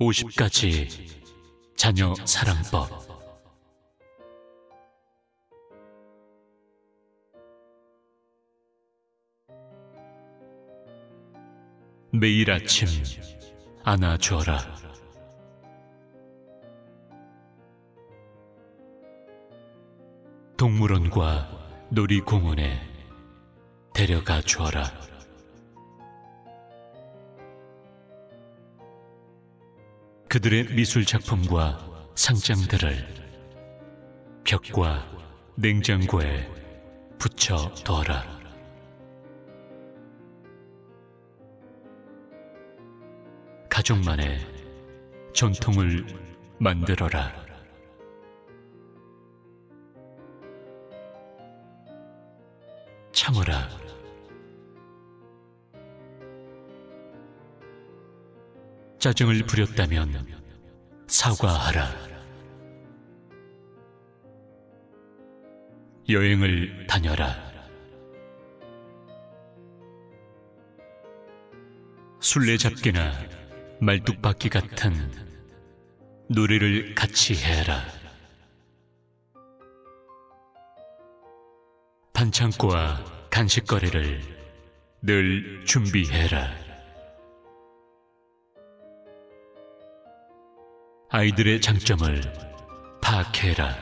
50가지 자녀 사랑법. 매일 아침 안아줘라. 동물원과 놀이공원에 데려가 주어라 그들의 미술 작품과 상장들을 벽과 냉장고에 붙여 둬라. 가족만의 전통을 만들어라. 짜증을 부렸다면 사과하라. 여행을 다녀라. 술래잡기나 말뚝박기 같은 노래를 같이 해라. 반창고와 간식거리를 늘 준비해라. 아이들의 장점을 파악해라.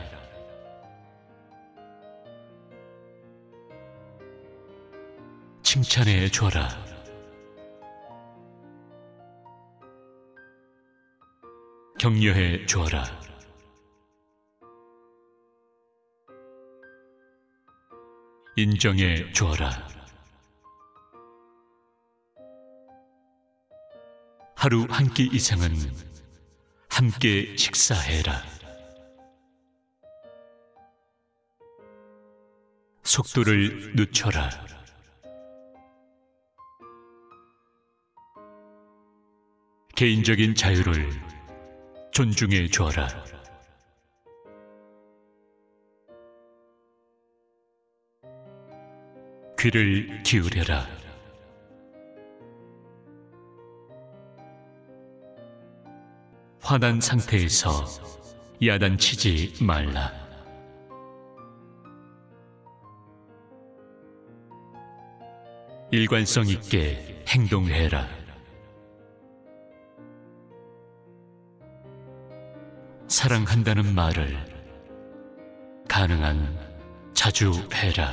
칭찬해 줘라. 격려해 줘라. 인정해 줘라. 하루 한 끼 이상은 함께 식사해라. 속도를 늦춰라. 개인적인 자유를 존중해 줘라. 귀를 기울여라. 화난 상태에서 야단치지 말라. 일관성 있게 행동해라. 사랑한다는 말을 가능한 자주 해라.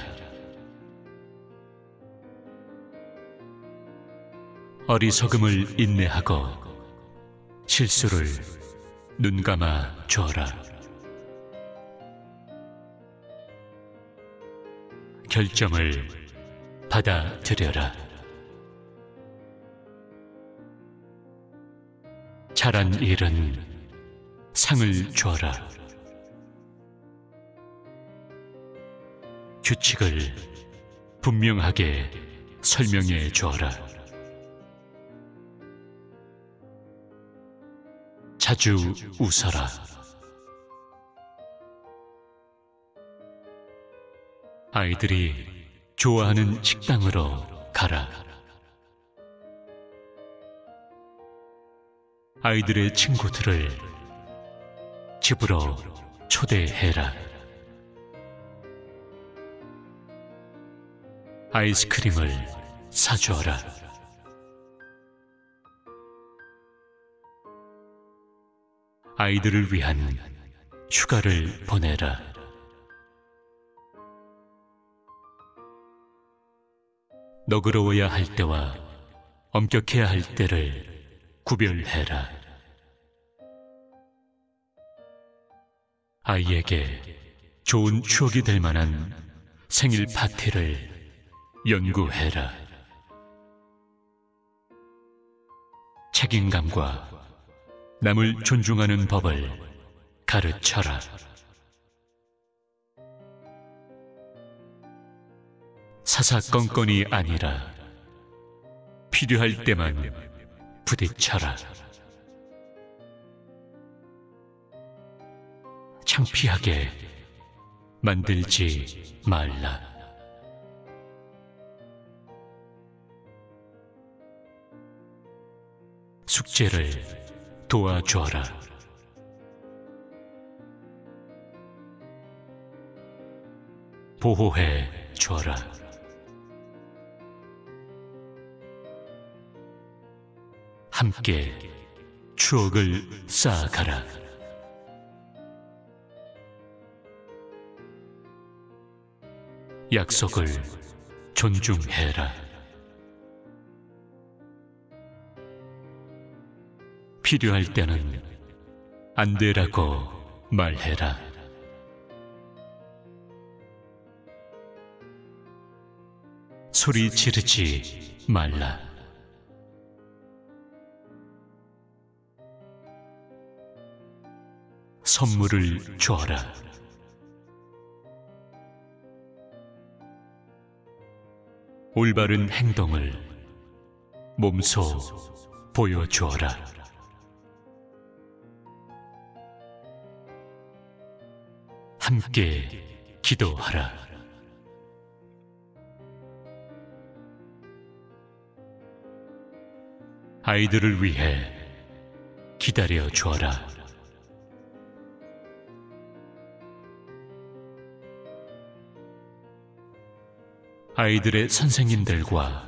어리석음을 인내하고 실수를 눈 감아 줘라. 결정을 받아들여라. 잘한 일은 상을 줘라. 규칙을 분명하게 설명해 줘라. 자주 웃어라. 아이들이 좋아하는 식당으로 가라. 아이들의 친구들을 집으로 초대해라. 아이스크림을 사주어라. 아이들을 위한 휴가를 보내라. 너그러워야 할 때와 엄격해야 할 때를 구별해라. 아이에게 좋은 추억이 될 만한 생일 파티를 연구해라. 책임감과 남을 존중하는 법을 가르쳐라. 사사건건이 아니라 필요할 때만 부딪혀라. 창피하게 만들지 말라. 숙제를 도와주어라. 보호해 주어라. 함께 추억을 쌓아가라. 약속을 존중해라. 필요할 때는 안 되라고 말해라. 소리 지르지 말라. 선물을 줘라. 올바른 행동을 몸소 보여주어라. 함께 기도하라. 아이들을 위해 기다려 주어라. 아이들의 선생님들과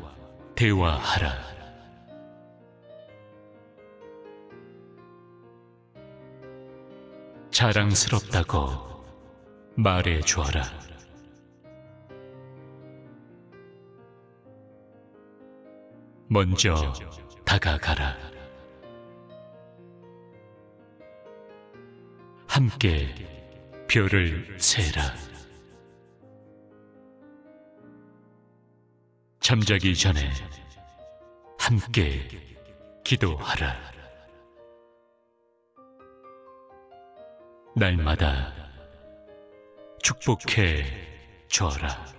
대화하라. 자랑스럽다고 말해 주어라. 먼저 다가가라. 함께 별을 세라. 잠자기 전에 함께 기도하라. 날마다 축복해 줘라.